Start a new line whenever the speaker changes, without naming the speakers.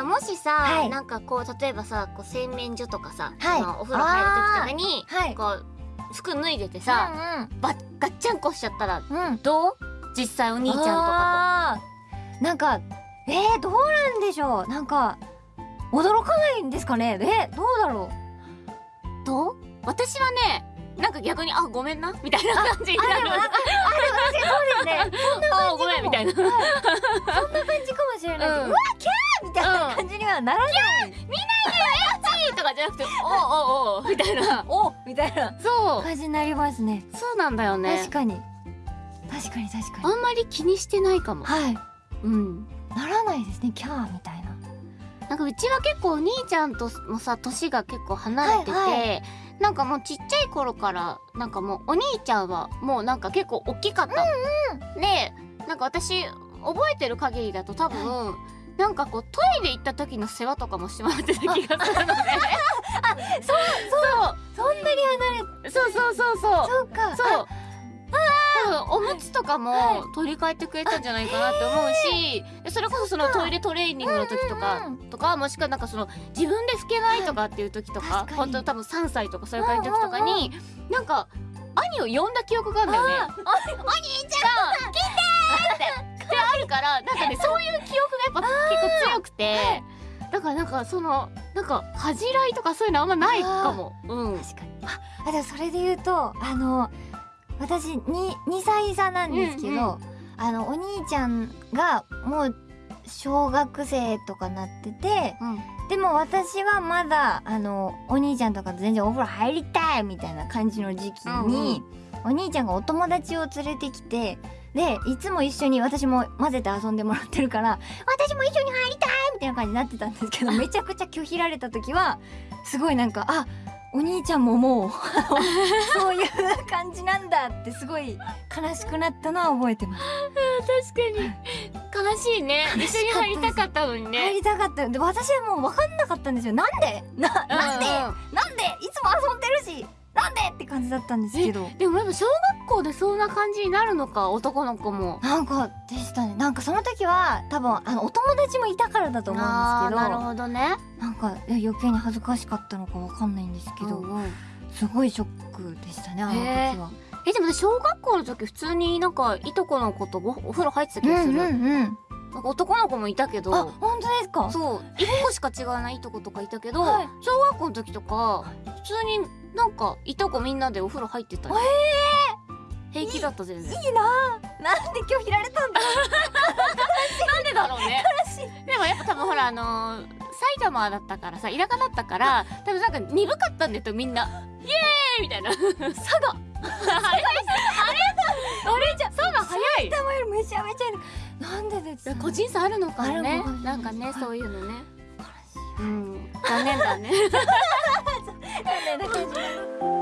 さもしさ、
はい。
なんかこう例えばさこう洗面所とかさ、
はい。
お風呂入る時とかに
はい。
こう服脱いでてさ、ばガッチャンコしちゃったら
うん。うんうん
どう？実際お兄ちゃんとか
あー。なんかえー、どうなんでしょう？なんか驚かないんですかね？えどうだろう？
とどう？私はねなんか逆にあごめんなみたいな感じになる。
あでもそうですね。
あ ごめんみたいな。
そんな感じかもしれない
うん。
うわキャー！みたいなはならない、
とかじゃなくておうおうおうみたいな。
おみたいな。
そう。
感じになりますね。
そうなんだよね。
確かに。確かに確かに。
あんまり気にしてないかも。
はい。
うん。
ならないですね。キャーみたいな。
なんかうちは結構お兄ちゃんともさ年が結構離れてて、
はいは
なんかもうちっちゃい頃からなんかもうお兄ちゃんはもうなんか結構大きかった。の、でなんか私覚えてる限りだと多分、なんかこうトイレ行った時の世話とかもしてもらってた気がするので。あそうそう
そんなに離れ
そうそうそうそう。
そうか。
そう。多分おむつとかも取り替えてくれたんじゃないかなって思うしでそれこそそのトイレトレーニングの時とか
うんうん
とかもしくはなんかその自分で拭けないとかっていう時とか
確かに。
本当多分3歳とかそういう感じの時とかになんか兄を呼んだ記憶があるんだよね。お兄ちゃん来てあるからなんかね そういう記憶がやっぱ結構強くてだからなんかそのなんか恥じらいとかそういうのあんまないかも。うん。
確かに。ああでもそれで言うとあの私に2歳差なんですけど、
うんうん。
あのお兄ちゃんがもう小学生とかなってて
うん。
でも私はまだあのお兄ちゃんとかと全然お風呂入りたいみたいな感じの時期に、お兄ちゃんがお友達を連れてきてでいつも一緒に私も混ぜて遊んでもらってるから私も一緒に入りたいみたいな感じになってたんですけど めちゃくちゃ拒否られた時はすごいなんかあお兄ちゃんももう そういう感じなんだってすごい悲しくなったのは覚えてます。
確かに。悲しいね。一緒に入りたかったのに
入
ね。
りたかった。で私はもう分かんなかったんですよ。なんで？ななんで、
うんうん。
なんで？いつも遊んでるしなんで？って感じだったんですけど。
でもやっぱ小学校でそんな感じになるのか男の子も。
なんかでしたね。なんかその時は多分あのお友達もいたからだと思うんですけど。
なるほどね。
なんか余計に恥ずかしかったのかわかんないんですけど、
うんうん。
すごいショックでしたねあの時は。
えでもね小学校の時普通になんかいとこの子とごお風呂入ってた気がする？
うんうん
なんか男の子もいたけ
あ
ど。
本当ですか？
そう。一個しか違わないいとことかいたけど、
はい。
小学校の時とか普通になんかいとこみんなでお風呂入ってたよ。平気だった全然。
いいなぁなんで拒否られたんだ
なんでだろうね。でもやっぱ多分ほらあのー、埼玉だったからさ田舎だったから多分なんか鈍かったんだよみんな。イエーイみたいな。佐賀。あれあれあれじゃ佐賀早い。
頭よりめちゃめちゃなんでですか？
個人差あるのかもねなんかね
はい
そういうのね。うん残念だね。
なんでだけ